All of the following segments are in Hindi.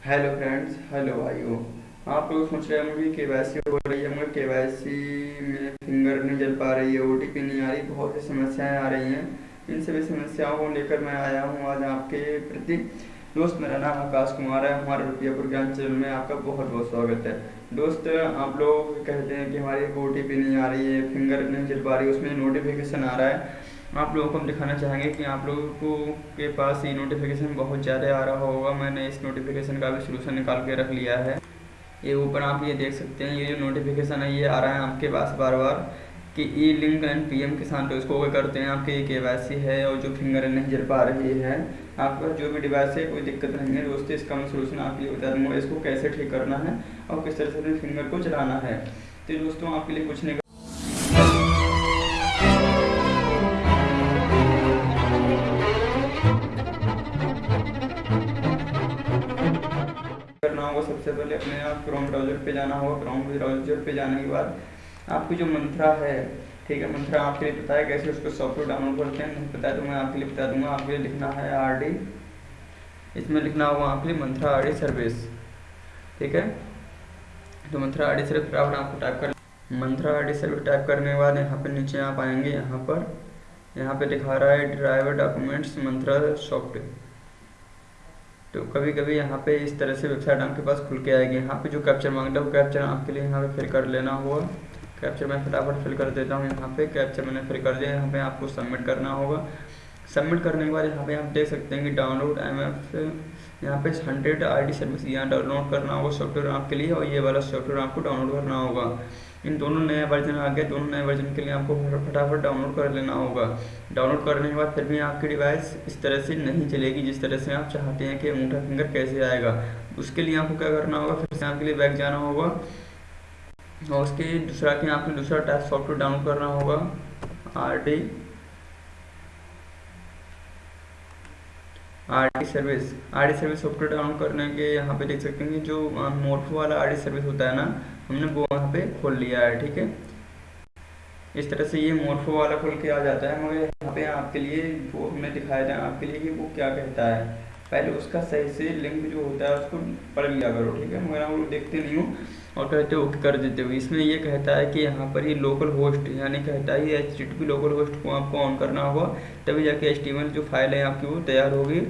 हेलो फ्रेंड्स हेलो भाइयों आप लोग सोच रहे होंगे के वाई सी हो रही है, मगर के वाई सी में फिंगर नहीं जल पा रही है ओ टी पी नहीं आ रही, बहुत सी समस्याएँ आ रही हैं। इन सभी समस्याओं को लेकर मैं आया हूँ आज आपके प्रति। दोस्त, मेरा नाम आकाश कुमार है, हमारे रुपयापुर ज्ञान चैनल में आपका बहुत बहुत स्वागत है। दोस्त, आप लोग कहते हैं कि हमारी ओ टी पी नहीं आ रही है फिंगर नहीं जल पा रही है उसमें नोटिफिकेशन आ रहा है। आप लोगों को हम दिखाना चाहेंगे कि आप लोगों को के पास ये नोटिफिकेशन बहुत ज़्यादा आ रहा होगा। मैंने इस नोटिफिकेशन का भी सोल्यूशन निकाल के रख लिया है। ये ऊपर आप ये देख सकते हैं, ये जो नोटिफिकेशन है, ये आ रहा है आपके पास बार बार कि e link and P M Kisan तो इसको करते हैं। आपके के है और जो फिंगर नहीं जल पा रही है। आपका जो भी डिवाइस है, कोई दिक्कत नहीं है। दोस्तों, इसका मैं सोल्यूशन आपके लिए बता दूँगा, इसको कैसे ठीक करना है और किस तरह से अपने फिंगर को चलाना है। तो दोस्तों, आपके लिए कुछ नहीं करना होगा सबसे पहले अपने आप क्रोम ब्राउज़र पे जाना होगा। क्रोम ब्राउज़र पे जाने के बाद आपकी जो मंत्रा है, ठीक है, मंत्रा आपके लिए पता है। कैसे उसको सॉफ्टवेयर डाउनलोड करते हैं। नहीं पता है तो मैं आपके लिए बता दूँगा। आपके लिए लिखना है आर डी इसमें लिखना होगा आपके लिए मंत्रा आर डी सर्विस ठीक है? तो मंत्रा आर सर्विस फटाफट आपको टाइप कर मंत्रा आर सर्विस टाइप करने के बाद यहाँ पर नीचे आप आएँगे। यहाँ पर यहाँ पे दिखा रहा है ड्राइवर डॉक्यूमेंट्स मंत्रा सॉफ्टवेयर तो कभी कभी यहाँ पे इस तरह से वेबसाइट आपके पास खुल के आएगी। यहाँ पे जो कैप्चर माँगता है वो कैप्चर आपके लिए यहाँ पे फिल कर लेना होगा। कैप्चर मैं फटाफट फिल कर देता हूँ यहाँ पे। कैप्चर मैंने फिल कर दिया। यहाँ पे आपको सबमिट करना होगा। सबमिट करने के बाद यहाँ पे आप देख सकते हैं कि डाउनलोड एम एफ़ यहाँ पे हंड्रेड आई डी सर्विस यहाँ डाउनलोड करना होगा सॉफ्टवेयर आपके लिए और ये वाला सॉफ्टवेयर आपको डाउनलोड करना होगा। इन दोनों नए वर्जन आ गए, दोनों नए वर्जन के लिए आपको फटाफट डाउनलोड कर लेना होगा। डाउनलोड करने के बाद फिर भी आपकी डिवाइस इस तरह से नहीं चलेगी जिस तरह से आप चाहते हैं कि अंगूठा फिंगर कैसे आएगा। उसके लिए आपको क्या करना होगा, फिर से आपके लिए बैक जाना होगा। और उसके दूसरा कि आपको दूसरा टाइप सॉफ्टवेयर डाउनलोड करना होगा R D R D service R D service software download करने के यहाँ पे देख सकते हैं जो मोटो वाला आर डी सर्विस होता है ना, हमने वो पे खोल लिया है, ठीक है? इस तरह से ये मोर्फो वाला खोल के आ जाता है, मगर यहाँ पे आपके लिए वो हमने दिखाया जाए आपके लिए कि वो क्या कहता है। पहले उसका सही से लिंक जो होता है उसको पढ़ लिया करो, ठीक है? मगर हम लोग देखते नहीं हो। और कहते हो, कर देते हो। इसमें ये कहता है कि यहाँ पर ये लोकल होस्ट यानी कहता है एच लोकल होस्ट को आपको ऑन करना होगा, तभी जाके एच जो फ़ाइल है आपकी वो तैयार होगी,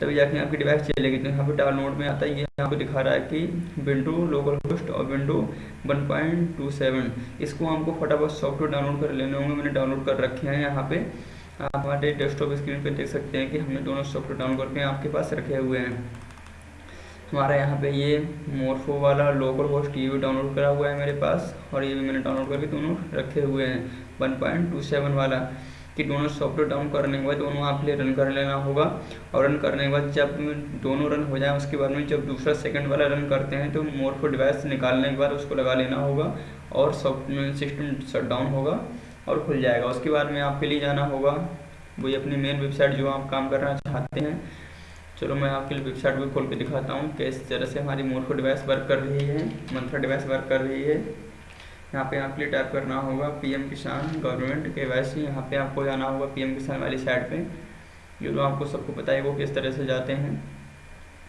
तभी जाके आपकी डिवाइस चलेगी। तो यहाँ पर डाउनलोड में आता है, ये यहाँ पे दिखा रहा है कि विंडो लोकल होस्ट और विंडो 1.27 इसको हमको फटाफट सॉफ्टवेयर डाउनलोड कर लेने होंगे। मैंने डाउनलोड कर रखे हैं यहाँ पे। आप हमारे डेस्कटॉप स्क्रीन पे देख सकते हैं कि हमने दोनों सॉफ्टवेयर डाउनलोड करके आपके पास रखे हुए हैं। हमारा यहाँ पे ये मोरफो वाला लोकल होस्ट ये भी डाउनलोड करा हुआ है मेरे पास और ये भी मैंने डाउनलोड करके दोनों रखे हुए हैं। 1.27 वाला कि दोनों सॉफ्टवेयर डाउन करने के बाद दोनों आप लिए रन कर लेना होगा और रन करने के बाद जब दोनों रन हो जाए उसके बाद में जब दूसरा सेकंड वाला रन करते हैं तो मोरफो डिवाइस निकालने के बाद उसको लगा लेना होगा और सॉफ्टवेयर सिस्टम शट डाउन होगा और खुल जाएगा। उसके बाद में आपके लिए जाना होगा। वही अपनी मेन वेबसाइट जो आप काम करना चाहते हैं। चलो मैं आपके लिए वेबसाइट भी खोल के दिखाता हूँ किस तरह से हमारी मोरफो डिवाइस वर्क कर रही है मंथरा डिवाइस वर्क कर रही है। यहाँ पे आपके लिए टाइप करना होगा पीएम किसान गवर्नमेंट के वैसे यहाँ पे आपको जाना होगा पीएम किसान वाली साइड पे। जो तो आपको सबको पता है वो किस तरह से जाते हैं।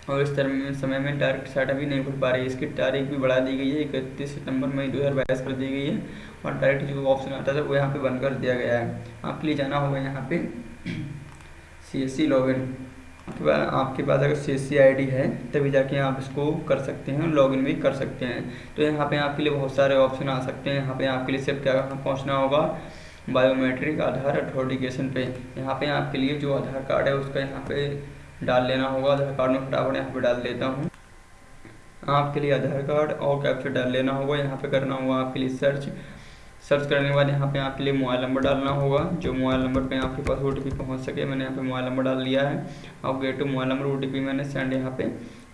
और इस तरह में समय में डायरेक्ट साइट अभी नहीं खुल पा रही है। इसकी तारीख भी बढ़ा दी गई है, इकतीस सितंबर मई दो हज़ार बाईस कर दी गई है। और डायरेक्ट जो ऑप्शन आता था वो यहाँ पे बंद कर दिया गया है। आपके लिए जाना होगा यहाँ पे सी एस सी लॉगिन अथवा आपके पास अगर सी सी आई डी है, तभी जाके आप इसको कर सकते हैं लॉगिन भी कर सकते हैं। तो यहाँ पे आपके लिए बहुत सारे ऑप्शन आ सकते हैं। यहाँ पे आपके लिए सिर्फ़ क्या पहुँचना होगा? बायोमेट्रिक आधार अथोरिटिकेशन पे। यहाँ पे आपके लिए जो आधार कार्ड है, उसका यहाँ पे डाल लेना होगा। आधार कार्ड में फटाफट यहाँ पे डाल देता हूँ। आपके लिए आधार कार्ड और कैप्चर डाल लेना होगा। यहाँ पे करना होगा आपके लिए सर्च सर्च करने के बाद यहाँ पे आपके लिए मोबाइल नंबर डालना होगा। जो मोबाइल नंबर पे आपके पास ओ टी पहुँच सके, मैंने यहाँ पे मोबाइल नंबर डाल लिया है। और get to mobile number OTP मैंने सेंड यहाँ पे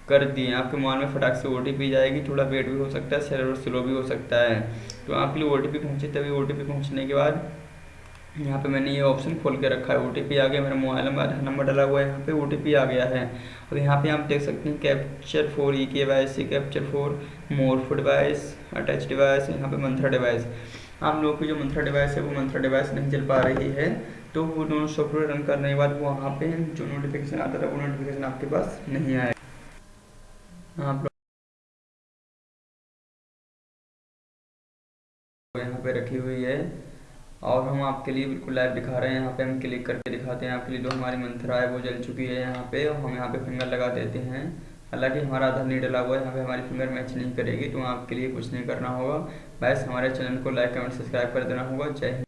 कर दिए आपके मोबाइल में फटाक से ओटीपी जाएगी, थोड़ा वेट भी हो सकता है सर्वर स्लो भी हो सकता है। तो आपके लिए ओ पहुँचे तभी ओ पहुँचने के बाद यहाँ पे मैंने ये ऑप्शन खोल के रखा है। ओटीपी आ गया, मेरा मोबाइल नंबर, आधार नंबर डाला हुआ है। यहाँ पे ओ आ गया है। और यहाँ पे आप देख सकते हैं capture for e K Y C capture for more device attach device यहाँ पे मंथरा डिवाइस आप लोगों की जो मंथरा डिवाइस है, वो मंथरा डिवाइस नहीं चल पा रही है तो वो दोनों सॉफ्टवेयर रन करने के बाद वहाँ पे जो नोटिफिकेशन आता था, वो नोटिफिकेशन आपके पास नहीं आएगा आप लोग यहाँ पे रखी हुई है, और हम आपके लिए बिल्कुल लाइव दिखा रहे हैं। यहाँ पे हम क्लिक करके दिखाते हैं, आपके लिए जो हमारी मंत्रा है वो जल चुकी है यहाँ पे, और हम यहाँ पे फिंगर लगा देते हैं। हालाँकि हमारा आधार नहीं डला हुआ है यहाँ पे हमारी फिंगर मैच नहीं करेगी तो आपके लिए कुछ नहीं करना होगा। बस हमारे चैनल को लाइक, कमेंट, सब्सक्राइब कर देना होगा। जय